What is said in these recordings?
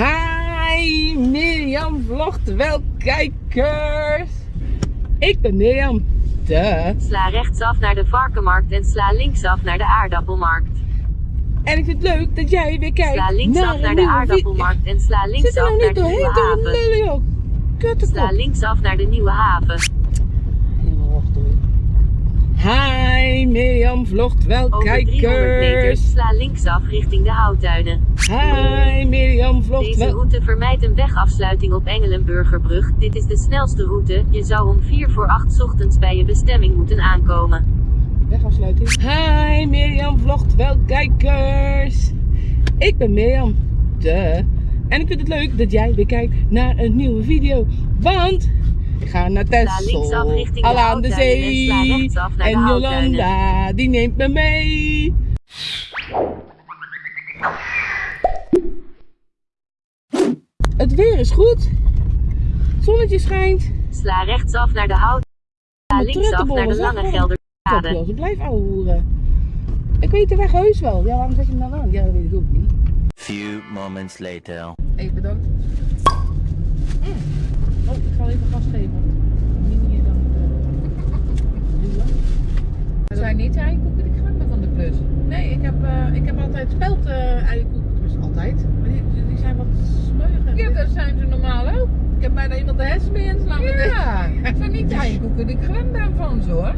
Hi, Mirjam vlogt wel kijkers. Ik ben Mirjam. De. Sla rechtsaf naar de varkenmarkt en sla linksaf naar de aardappelmarkt. En ik vind het leuk dat jij weer kijkt Sla linksaf een naar de aardappelmarkt en sla linksaf naar de nieuwe haven. Sla linksaf naar de nieuwe haven. Hi, Mirjam vlogt wel Over 300 kijkers. sla linksaf richting de houttuinen. Hi, Mirjam vlogt Deze wel. route vermijdt een wegafsluiting op Engelenburgerbrug. Dit is de snelste route. Je zou om 4 voor 8 ochtends bij je bestemming moeten aankomen. Wegafsluiting. Hi, Mirjam vlogt wel kijkers. Ik ben Mirjam. De. En ik vind het leuk dat jij weer kijkt naar een nieuwe video. Want ik ga naar Texel. Al aan de zee. En. Jolanda, die neemt me mee. Het weer is goed. Het zonnetje schijnt. Sla rechtsaf naar de hout. Sla linksaf naar de Lange. Gelderkade. Kopje, blijf ouwe hoeren. Ik weet de weg heus wel. Ja, waarom zet je hem dan aan? Ja, dat weet ik ook niet. Few moments later. Even bedankt. Oh, ik ga even gas geven. Niet meer dan het duwen. Het zijn niet eierkoeken die gaan van de plus. Nee, ik heb, eh, ik heb altijd speld eh eierkoeken. Dus altijd. Maar die, die- zijn wat smeuiger. Ja, dat zijn ze normaal ook. Ik heb bijna iemand de hersenen mee inslaan. Ja, het zijn niet eierkoeken die gaan daarvan zo hoor.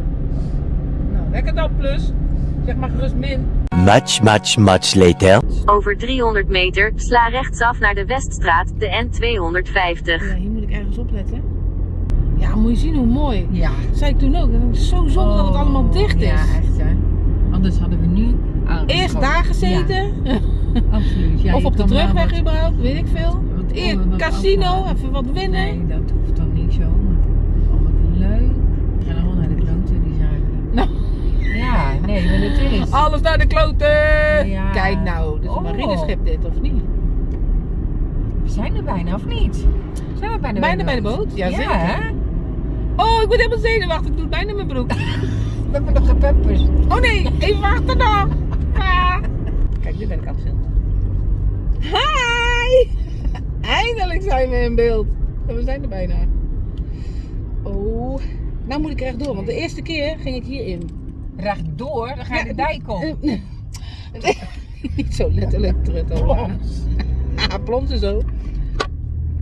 Nou, lekker dan plus. Zeg maar gerust min. Much, much, much later. Over 300 meter sla rechtsaf naar de Weststraat, de N250. Ja, hier moet ik ergens opletten. Ja, moet je zien hoe mooi. Ja. Dat zei ik toen ook. Het is zo zonde dat het allemaal dicht is. Ja, echt hè. Anders hadden we nu. Eerst daar gezeten. Ja, absoluut. Ja, of op de terugweg wat- überhaupt, weet ik veel. wat Eer, wat casino, even wat winnen. Nee, dat hoeft dan niet zo. Maar oh, wat leuk. We gaan allemaal naar de kloten, die zaken. Nou. Ja, nee, maar het is. Alles naar de kloten! Ja. Kijk nou, dit is een Oh. marineschip dit, of niet? Zijn er bijna, of niet? Zijn we bijna, Bijna bij de boot? Ja, zeker. hè? Oh, ik word helemaal zenuwachtig, ik doe het bijna mijn broek. We hebben nog geen pampers. Oh nee, even wachten dan! Ah. Kijk, nu ben ik aan het filmen. Hi! Eindelijk zijn we in beeld. En we zijn er bijna. Oh, nou moet ik er echt door, want de eerste keer ging ik hierin. Rechtdoor, dan ga je de dijk op. Niet zo letterlijk trut hoor. Ja, plonsen zo.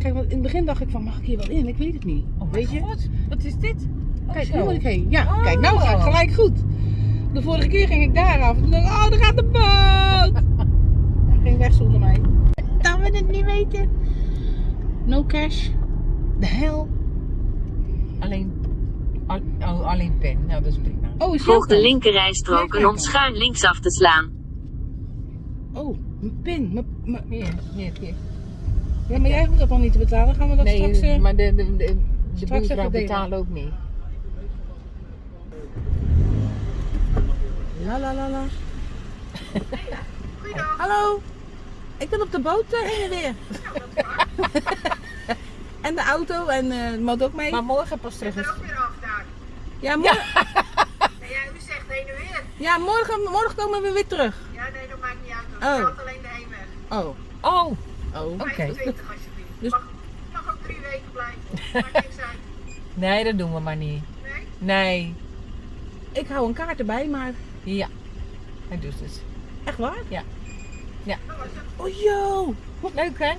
Kijk, want in het begin dacht ik van, mag ik hier wel in? Ik weet het niet. Oh, weet je? God, wat is dit? Oh, Kijk, zo. hier moet ik heen. Ja, Oh. kijk, nou gaat het gelijk goed. De vorige keer ging ik daar af. En toen dacht ik, oh, daar gaat de boot. Hij ging weg zonder mij. Dat we het niet weten. No cash. De hel. Alleen, al- oh, alleen pen. Nou, dat is prima. Oh, is Volg de linkerrijstrook en om schuin linksaf te slaan. Oh, mijn pin. Mijn, mijn- Hier, hier, hier. Ja, maar jij hoeft dat dan niet te betalen. Gaan we dat Nee, straks... eh, maar de, de, de, de straks buurvrouw betalen ook niet. La la la la. Hallo. Ik ben op de boot eh, heen en weer. en de auto en eh de motor ook mee. Maar morgen pas terug is. Ja, morgen, Ja, u zegt heen en weer. ja morgen, morgen komen we weer terug. Ja, nee, dat maakt niet uit. Dat Oh. alleen de heenweg. Oh. Oh, Oh. Oké. 25 alsjeblieft. Dus- Mag, mag ook drie weken blijven. Maakt niks uit. nee, dat doen we maar niet. Nee? Nee. Ik hou een kaart erbij, maar Ja, hij doet het. echt waar? Ja. Ja. Oh yo. Leuk hè?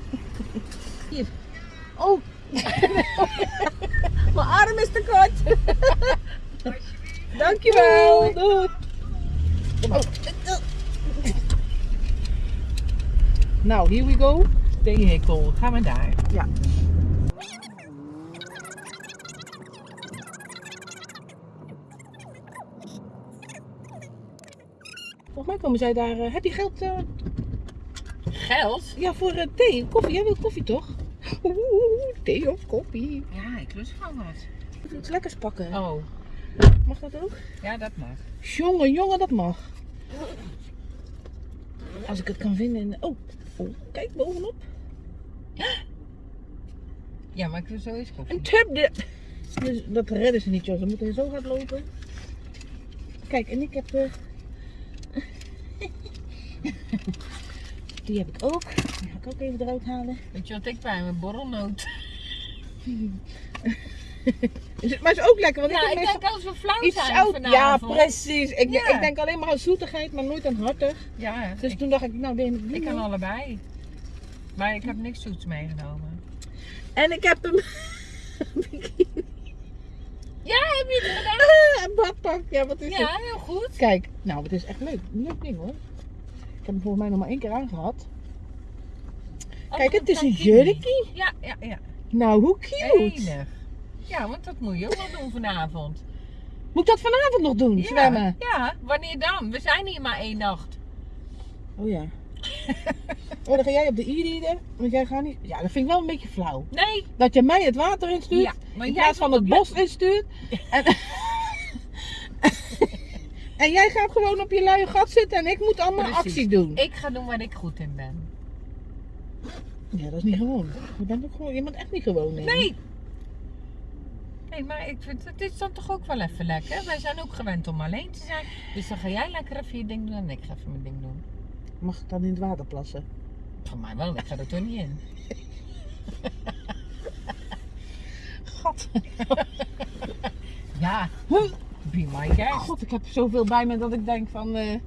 Oh. Mijn arm is te kort. Dankjewel. Doei. Oh. Nou, here we go. Vehikel, gaan we daar. Ja. Volgens mij komen zij daar. eh, heb je geld? eh, Geld? ja, voor eh, thee, koffie. Jij wil koffie toch? Oeh, thee of koffie. Ja, ik lust gewoon wat. Ik wil iets lekkers pakken. Oh, Mag dat ook? ja, dat mag. Jongen, jongen, dat mag. Als ik het kan vinden. in- Oh, oh kijk bovenop. Ja, maar ik wil zo eens koffie. Een tubdip. Dus dat redden ze niet, joh. Ze moeten zo hard lopen. Kijk, en ik heb... eh, Die heb ik ook. Die ga ik ook even eruit halen. Weet je wat ik bij mijn borrelnoot? Het- Maar is ook lekker, want ik Ja, ik denk als we flauw iets zijn zout. Ja, precies. Ik, Ja. ik denk alleen maar aan zoetigheid, maar nooit aan hartig. Ja, Dus ik, toen dacht ik, nou, ben het ik kan allebei. Maar ik heb niks zoets meegenomen. En ik heb hem. Ja, heb je het gedaan? een badpak. Ja, wat is het? Ja, heel goed. Kijk, nou, het is echt leuk. Leuk ding hoor. Ik heb hem volgens mij nog maar één keer aangehad. Kijk, het is een jurkie. Ja, ja, ja. Nou, hoe cute. Enig. Ja, want dat moet je ook wel doen vanavond. Moet ik dat vanavond nog doen? Ja, Zwemmen? Ja, wanneer dan? We zijn hier maar één nacht. Oh ja. oh, dan ga jij op de e-reader. Want jij gaat niet. Ja, dat vind ik wel een beetje flauw. Nee. Dat je mij het water instuurt. Ja, maar in plaats van het bos instuurt. En, en jij gaat gewoon op je luie gat zitten en ik moet allemaal Precies. actie doen. Ik ga doen waar ik goed in ben. Ja, dat is niet gewoon. Je bent ook gewoon, je bent echt niet gewoon. Nee. Nee. Nee, maar ik vind het is dan toch ook wel even lekker. Wij zijn ook gewend om alleen te zijn. Dus dan ga jij lekker even je ding doen en ik ga even mijn ding doen. Mag ik dan in het water plassen? Van mij wel, ik ga er toch niet in. Gat. Ja, be my guest. God, ik heb zoveel bij me dat ik denk van. eh,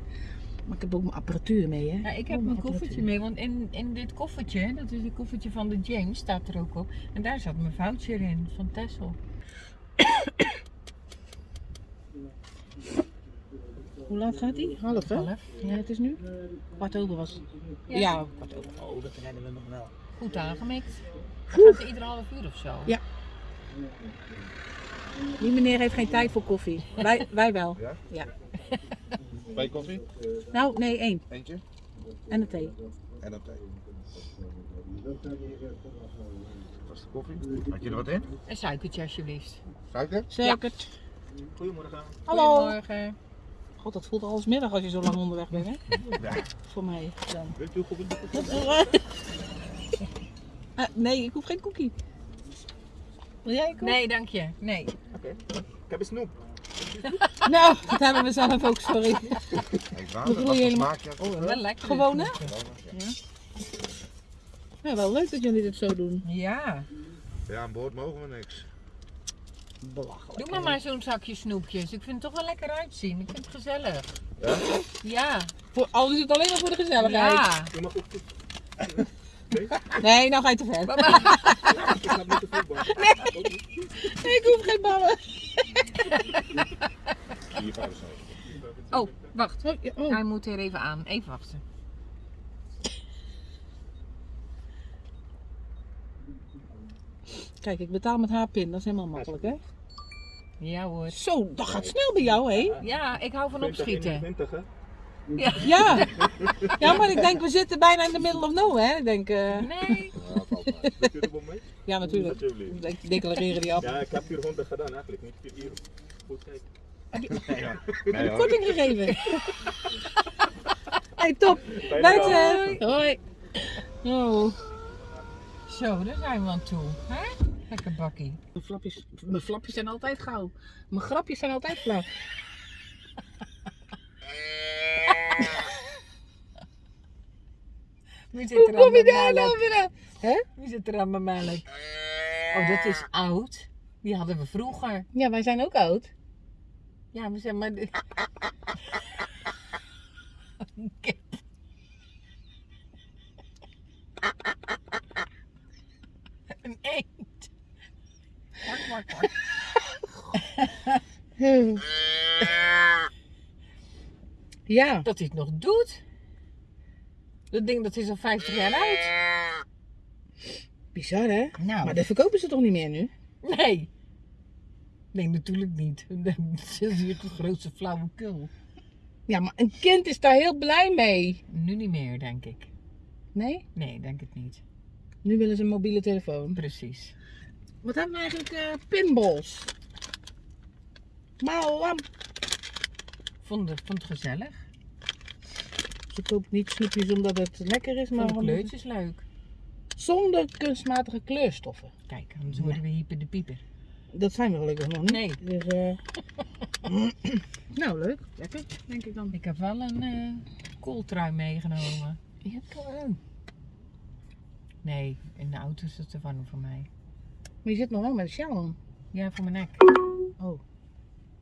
Maar ik heb ook mijn apparatuur mee, hè? Ja, ik heb Oh, mijn koffertje mee, want in, in dit koffertje, dat is het koffertje van de James, staat er ook op. En daar zat mijn voucher in, van Tessel. Hoe laat gaat die? Half, hè? Half. Ja, het is nu? Kwart over was het. Ja. Ja, kwart over. Oh, dat redden we nog wel. Goed aangemikt. Gaat ze iedere half uur of zo? Ja. Die meneer heeft geen tijd voor koffie. Wij, wij wel. Ja? Ja. Twee koffie? Nou, nee, één. Eentje. En een thee. En een thee. Dat is de koffie. Had je er wat in? Een suikertje alsjeblieft. Suiker? Zeker. Goedemorgen. Hallo. Goedemorgen. God, dat voelt al als middag als je zo lang onderweg bent, hè? Ja. Voor mij dan. Wilt u koffie? Ah, nee, ik hoef geen cookie. Wil jij een? Nee, dank je. Nee. Oké. Ik heb een snoep. Nou, dat hebben we zelf ook, sorry. Voor helemaal- smaakje. Oh, wel lekker. Gewoon, hè? Ja. Ja, wel leuk dat jullie dit zo doen. Ja. ja, aan boord mogen we niks. Belachelijk. Doe maar maar zo'n zakje snoepjes. Ik vind het toch wel lekker uitzien. Ik vind het gezellig. Ja? Ja. Voor, al is het alleen maar voor de gezelligheid. Ja. U mag ook Nee, nou ga je te ver. Ik de voetbal. Nee, ik hoef geen ballen. Oh, wacht. Oh, ja, oh. Hij moet er even aan. Even wachten. Kijk, ik betaal met haar pin. Dat is helemaal makkelijk, hè? Ja hoor. Zo, dat gaat snel bij jou, hè? Ja, ik hou van opschieten. 20, hè? Ja. Ja, maar ik denk, we zitten bijna in the middle of nowhere. Ik denk, eh, Nee. Ja, natuurlijk. Ik declareren die af. Ja, ik heb 400 gedaan eigenlijk. Niet 4 euro. Goed kijken. Nee, ja. Nee, korting gegeven? hey, top. Buiten. Hoi. Oh. Zo, daar zijn we aan toe. Hè? Lekker bakkie. Mijn flapjes, mijn flapjes zijn altijd gauw. Mijn grapjes zijn altijd flauw. Wie zit Hoe er aan kom je daar nou weer aan? Hè? Wie zit er aan mijn melk? Oh, dat is oud. Die hadden we vroeger. Ja, wij zijn ook oud. Ja, we zijn maar... de- Kip. Een eend. Kwak, kwak, kwak. Ja. Dat hij het nog doet. Dat ding dat is al 50 jaar oud. Bizar, hè? Nou, Maar dat verkopen ze toch niet meer nu? nee. Nee, natuurlijk niet. Dat is hier de grootste flauwekul. Ja, maar een kind is daar heel blij mee. Nu niet meer, denk ik. Nee? Nee, denk het niet. Nu willen ze een mobiele telefoon. Precies. Wat hebben we eigenlijk? eh pinballs. Malam. Vond het, vond het gezellig. Ze koopt niet snoepjes omdat het lekker is, maar de kleurtjes leuk. zonder kunstmatige kleurstoffen. Kijk, anders worden we hyper de pieper. Dat zijn we gelukkig nog niet. Nee. Dus, eh nou, leuk. Lekker, denk ik dan. Ik heb wel een eh kooltrui meegenomen. Dat kan wel ook. Nee, in de auto is het te warm voor mij. Maar je zit nog wel met een sjaal om. Ja, voor mijn nek. Oh.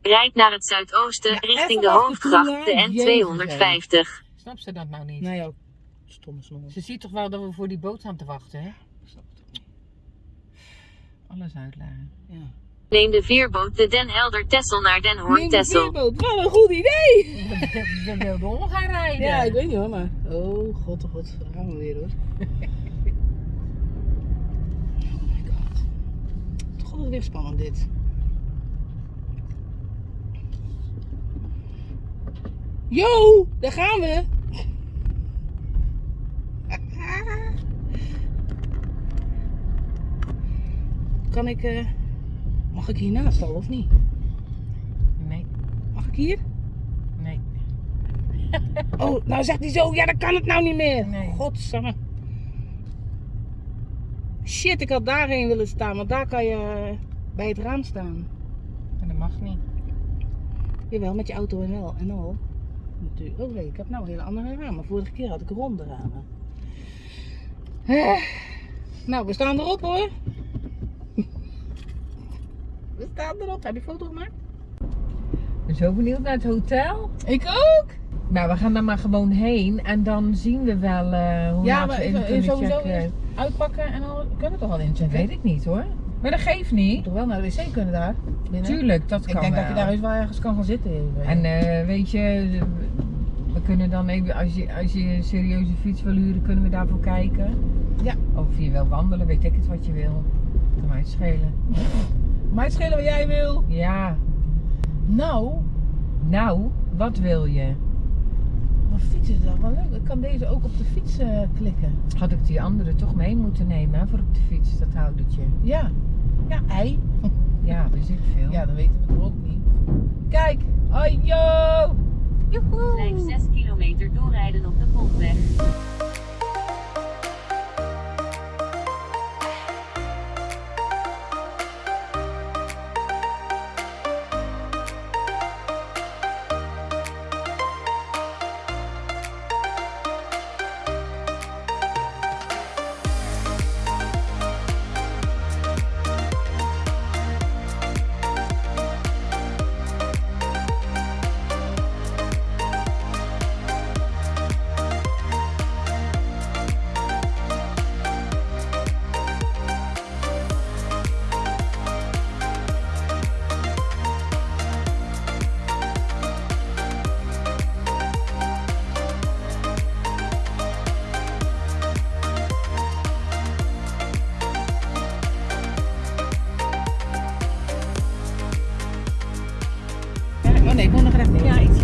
Rijd naar het zuidoosten Ja, richting de hoofdgracht, de N250. Snap ze dat nou niet? Nee, ook. Stomme snor. Ze ziet toch wel dat we voor die boot aan te wachten, hè? Alles uitleggen. Ja. Neem de veerboot de Den Helder Tessel naar Den Hoorn Neem de Tessel. veerboot. Wat een goed idee! We wilden om gaan rijden. Ja, ik weet niet hoor, maar... Oh, god, oh god. Daar gaan we weer hoor. Weer spannend dit. Yo, daar gaan we. Kan ik, eh, mag ik hiernaast al of niet? Nee, Mag ik hier? nee. Oh, nou zegt hij zo, ja dan kan het nou niet meer. Nee. Godsamme. Shit, ik had daarheen willen staan, want daar kan je eh, bij het raam staan. Maar dat mag niet. Jawel, met je auto en al. En al. Natuurlijk. Oh nee, ik heb nou hele andere ramen. Vorige keer had ik ronde ramen. Nou, we staan erop hoor. We staan erop. Heb je foto gemaakt? Ik ben zo benieuwd naar het hotel. Ik ook. Nou, we gaan daar maar gewoon heen en dan zien we wel eh, hoe Ja, laat maar we in kunnen sowieso checken. eerst uitpakken en al. Kunnen we toch al Dat inchecken? weet ik niet hoor. Maar dat geeft niet. toch wel naar de wc kunnen daar? Binnen? Tuurlijk, dat Ik kan denk wel. dat je daar eens wel ergens kan gaan zitten. even. En eh, weet je, we kunnen dan even, als je, als je een serieuze fiets wil huren, kunnen we daarvoor kijken. Ja. Of je wil wandelen, weet ik het wat je wil. Kan mij het schelen. Maar het schelen wat jij wil. Ja, Nou, nou, wat wil je? Maar fietsen is dan wel leuk. Ik kan deze ook op de fiets eh, klikken. Had ik die andere toch mee moeten nemen hè, voor op de fiets, dat houdertje. Ja. Ja, ei. Ja, weet ik veel. Ja, dat weten we toch ook niet. Kijk. Hoi, yo. Joehoe. Blijf 6 kilometer doorrijden op de Pontweg.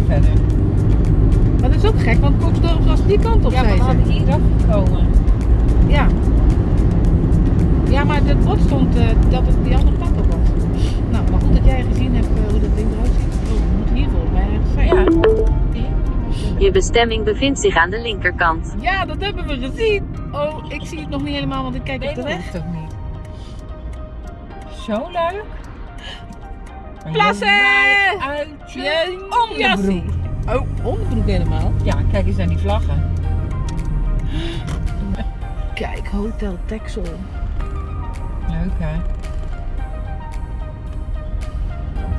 Verder. Maar dat is ook gek, want Koksdorp was die kant op, Ja, zei we ze. hadden hier afgekomen. Ja. Ja, maar het bord stond eh, dat het die andere kant op was. Nou, maar goed dat jij gezien hebt eh, hoe dat ding eruit ziet. Oh, we moeten hier volgens mij ergens zijn. Ja. Je bestemming bevindt zich aan de linkerkant. Ja, dat hebben we gezien. Oh, ik zie het nog niet helemaal, want ik kijk Nee, op de dat ook niet. Zo leuk. Maar Plassen! Uit je Je jassie. onderbroek. Oh, onderbroek helemaal. Ja, kijk eens naar die vlaggen. Kijk, Hotel Texel. Leuk hè?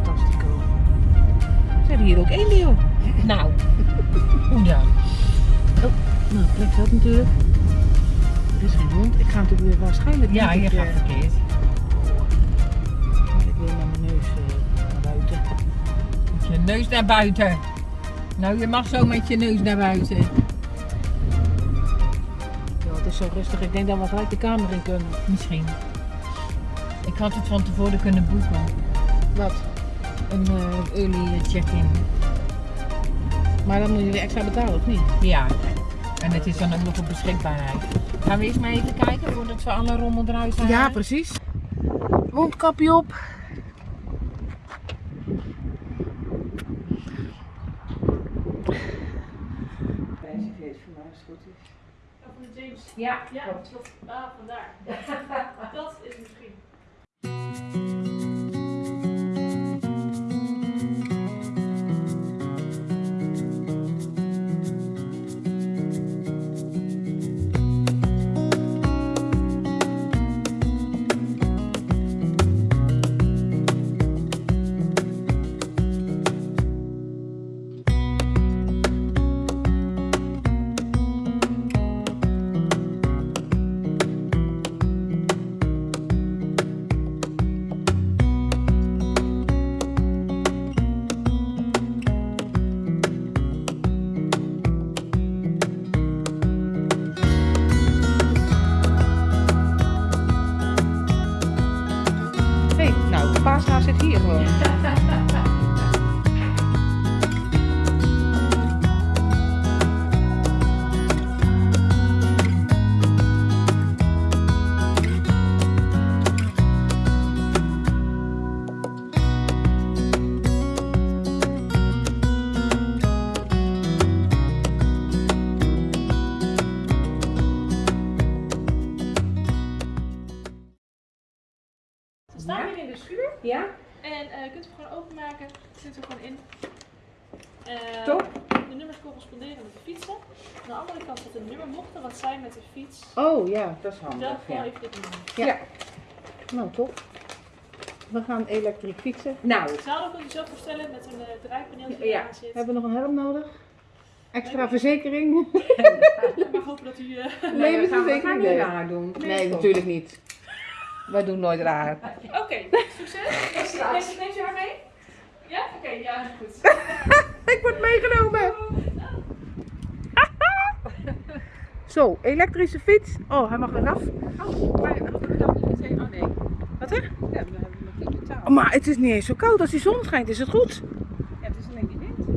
Fantastico. Ze hebben hier ook één joh. Nou, hoe dan? Nou, plek zat natuurlijk. Er is geen hond. Ik ga natuurlijk weer waarschijnlijk Ja, je gaat verkeerd. Neus naar buiten. Nou, je mag zo met je neus naar buiten. Ja, het is zo rustig. Ik denk dat we gelijk de kamer in kunnen. Misschien. Ik had het van tevoren kunnen boeken. Wat? Een eh, early check-in. Maar dan moet je weer extra betalen, of niet? Ja. En het is dan ook nog op beschikbaarheid. Gaan we eerst maar even kijken voordat we alle rommel eruit halen? precies. Mondkapje op. Ja, Ja, klopt. Ah, vandaar. dat is misschien. De schuur Ja? en eh, je kunt hem gewoon openmaken. Het zit er gewoon in. Eh, Top. De nummers corresponderen met de fietsen. Aan de andere kant zit een nummer. Mocht er wat zijn met de fiets, Oh ja, dat is handig. gewoon Ja. even dit nummer. Ja. Nou, top. We gaan elektrisch fietsen. Nou, Het zadel kunt je zo voorstellen met een uh, draaipaneel die Ja. eraan zit. Hebben we nog een helm nodig? Extra verzekering? Maar hopen dat u... eh, nee, we gaan, we gaan niet Nee. raar doen. Nee, natuurlijk niet. Wij doen nooit raar. Oké, succes. Neemt, neemt u haar mee? Ja? Oké, ja, goed. Ik word meegenomen. Zo, elektrische fiets. Oh, hij mag eraf. Oh, maar niet meteen? Oh nee. Wat hè? Ja, we hebben nog niet betaald. Oh, maar het is niet eens zo koud. Als die zon schijnt, is het goed. Ja, het is alleen die wind.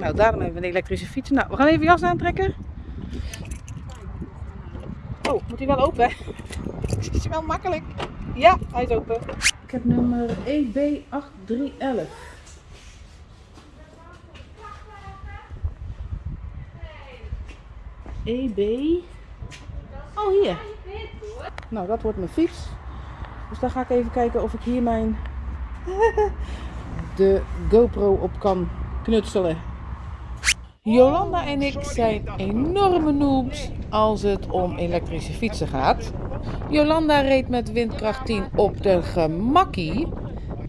Nou, daarom hebben we een elektrische fiets. Nou, we gaan even jas aantrekken. Oh, moet hij wel open? hè? Het is wel makkelijk. Ja, hij is open. Ik heb nummer E EB8311. EB. Oh, hier. Nou, dat wordt mijn fiets. Dus dan ga ik even kijken of ik hier mijn de GoPro op kan knutselen. Jolanda en ik zijn enorme noobs als het om elektrische fietsen gaat. Jolanda reed met windkracht 10 op de gemakkie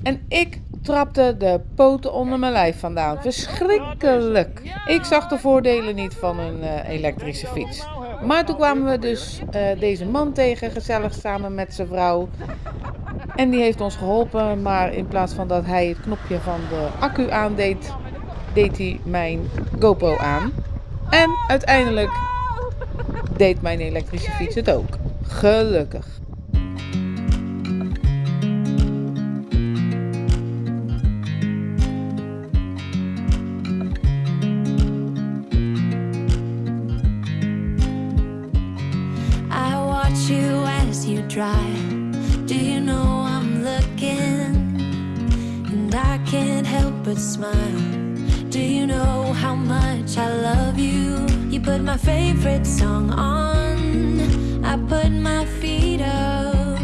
en ik trapte de poten onder mijn lijf vandaan. Verschrikkelijk. Ik zag de voordelen niet van een eh, elektrische fiets. Maar toen kwamen we dus eh, deze man tegen, gezellig samen met zijn vrouw. En die heeft ons geholpen, maar in plaats van dat hij het knopje van de accu aandeed, deed hij mijn GoPro aan. En uiteindelijk deed mijn elektrische fiets het ook. Gelukkig. I watch you as you drive. Do you know I'm looking? And I can't help but smile. Do you know how much I love you? You put my favorite song on. I put my feet up.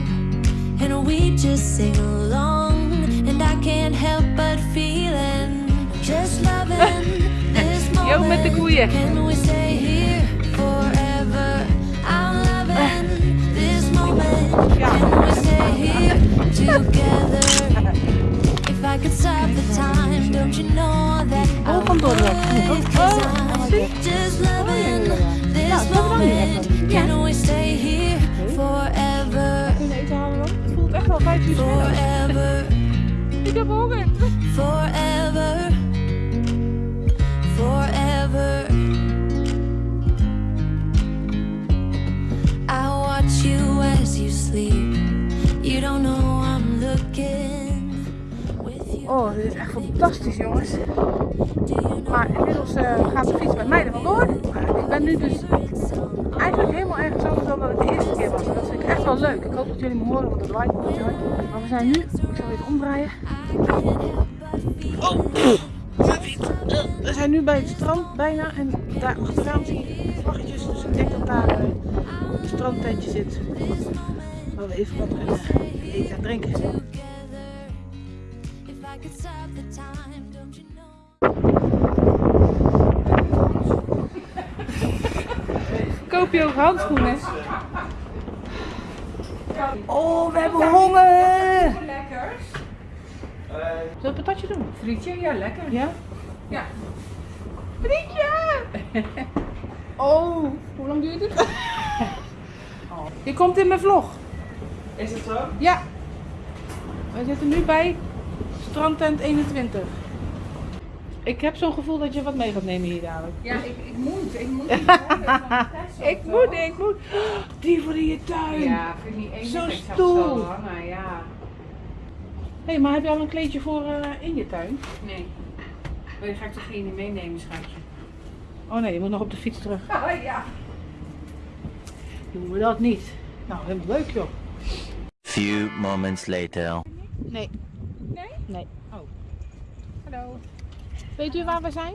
And we just sing along. And I can't help but feeling. Just loving this Yo, met de moment. Can we stay here forever? I'm loving this moment. Can we stay here together? If I could stop the time, don't you know that I would? Oh, 'Cause. I'm just loving this Ja, dat hebben we dan niet moment. Can we stay here forever? Kunnen eten halen dan? Het voelt echt wel vijf uur Forever, Ik heb honger. forever, forever. I watch you as you sleep. You don't know I'm looking with you. Oh, dit is echt fantastisch jongens. Dat jullie me horen, want het waait hard. Maar we zijn nu, ik zal even omdraaien. Oh, We zijn nu bij het strand bijna en daar achteraan zie je vlaggetjes. Dus ik denk dat daar eh, een strandtentje zit. Waar we even wat kunnen eten en drinken. Koop je ook handschoenen? Oh, we hebben honger! Lekkers. Zullen we een patatje doen? Frietje, ja lekker. Ja? Ja. Frietje! Oh, hoe lang duurt het? Je komt in mijn vlog. Is het zo? Ja. We zitten nu bij strandtent 21. Ik heb zo'n gevoel dat je wat mee gaat nemen hier dadelijk. Ja, ik, ik moet. Ik moet. Ik moet, ik moet. Die voor in je tuin. Ja, vind ik niet één Zo'n stoel. Zo hangen, ja. hey, maar heb je al een kleedje voor eh, in je tuin? Nee. Maar die ga ik toch geen meenemen, schatje? Oh nee, je moet nog op de fiets terug. Oh ja. Doen we dat niet. Nou, helemaal leuk joh. Few moments later. Nee. Nee? Nee. Oh. Hallo. Weet u waar we zijn?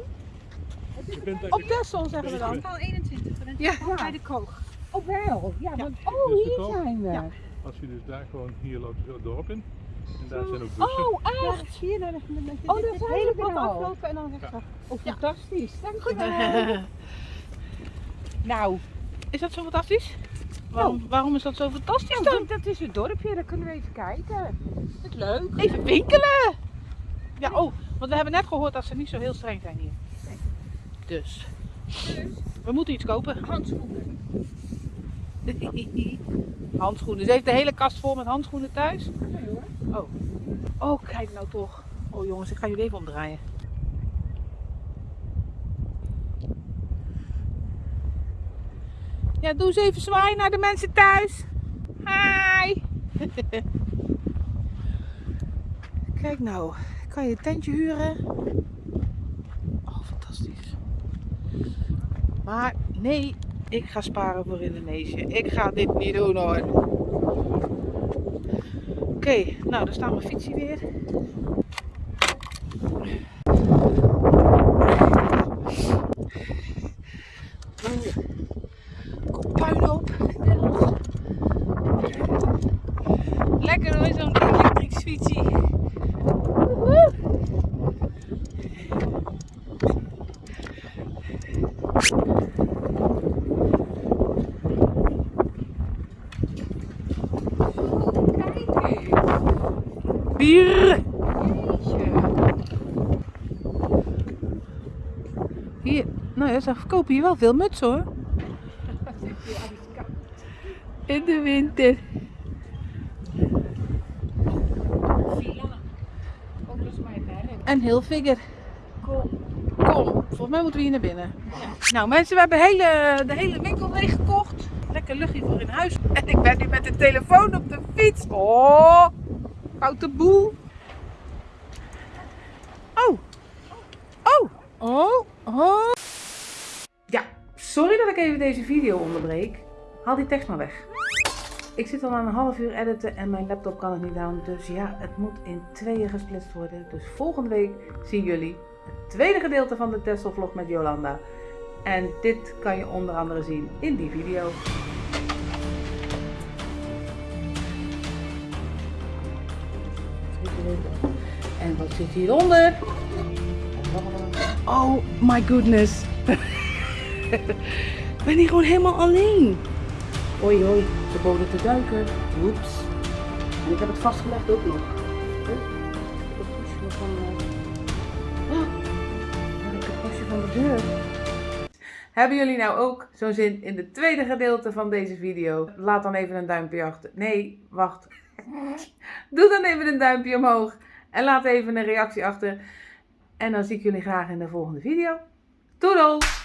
Op Texel zeggen we dan. Al 21. Ja. Bij de koog. Oh wel. Ja, want, oh de hier koog? zijn we. Ja. Als je dus daar gewoon, hier loopt het dorp in. En daar zijn ook bussen. Oh echt? Zie je nou dat Oh, dat zijn hele we pad aflopen en dan rechtsaf. Oh, fantastisch. Dankjewel. nou, is dat zo fantastisch? Waarom, waarom is dat zo fantastisch dan? Nou, dat is het dorpje, daar kunnen we even kijken. Dat is leuk. Even winkelen! Ja, oh, want we hebben net gehoord dat ze niet zo heel streng zijn hier. Dus, we moeten iets kopen. Handschoenen. handschoenen. Ze heeft de hele kast vol met handschoenen thuis. Oh. Oh, kijk nou toch. Oh jongens, ik ga jullie even omdraaien. Ja, doe eens even zwaaien naar de mensen thuis. Hi! Kijk nou, kan je tentje huren? Oh, fantastisch. Maar nee, ik ga sparen voor Indonesië. Ik ga dit niet doen hoor. Oké, nou daar staat mijn fietsie weer puinhoop. Lekker hoor, zo'n elektrische fietsie. Woehoe. Bier! Ze verkopen hier wel veel mutsen hoor. In de winter. En heel figure. Kom. Kom, volgens mij moeten we hier naar binnen. Nou mensen, we hebben hele, de hele winkel leeggekocht. Lekker luchtje voor in huis. En ik ben nu met de telefoon op de fiets. Oh, foute boel. Oh. Oh. Oh. Oh. Sorry dat ik even deze video onderbreek. Haal die tekst maar weg. Ik zit al aan een half uur editen en mijn laptop kan het niet aan. Dus ja, het moet in tweeën gesplitst worden. Dus volgende week zien jullie het tweede gedeelte van de Tesla vlog met Jolanda. En dit kan je onder andere zien in die video. En wat zit hieronder? Oh my goodness. Ik ben hier gewoon helemaal alleen. Oei oei, ze boden te duiken. Oeps. En ik heb het vastgelegd ook nog. Het van, eh, Oh, waar heb ik het postje van de deur? Hebben jullie nou ook zo'n zin in het tweede gedeelte van deze video? Laat dan even een duimpje achter. Nee, wacht. Doe dan even een duimpje omhoog. En laat even een reactie achter. En dan zie ik jullie graag in de volgende video. Doei!